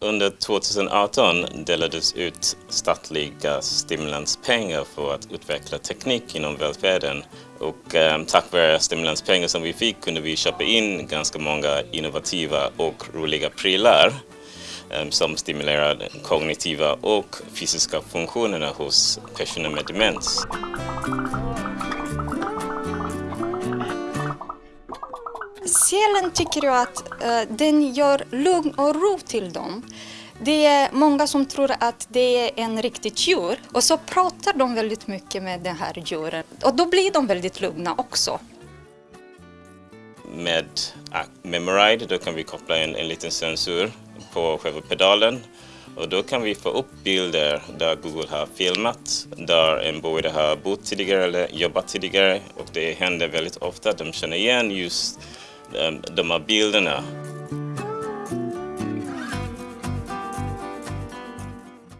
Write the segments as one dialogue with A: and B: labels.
A: Under 2018 delades ut statliga stimulanspengar för att utveckla teknik inom välfärden. Och eh, tack vare stimulanspengar som vi fick kunde vi köpa in ganska många innovativa och roliga prylar eh, som stimulerar kognitiva och fysiska funktionerna hos personer med demens.
B: Själen tycker jag att eh, den gör lugn och ro till dem. Det är många som tror att det är en riktigt djur och så pratar de väldigt mycket med den här djuren och då blir de väldigt lugna också.
A: Med ah, Memoride då kan vi koppla in en liten sensor på själva pedalen och då kan vi få upp bilder där Google har filmat, där en boende har bott tidigare eller jobbat tidigare och det händer väldigt ofta att de känner igen just Eh, de, här bilderna.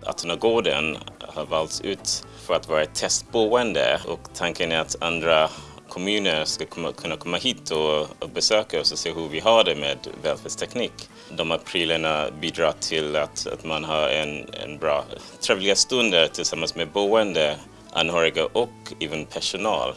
A: Atternagården har valts ut för att vara ett testboende och tanken är att andra kommuner ska kunna komma hit och, besöka oss och se hur vi har det med välfärdsteknik. De här prylarna bidrar till att, att man har en, en bra, trevliga stunder tillsammans med boende, anhöriga och även personal.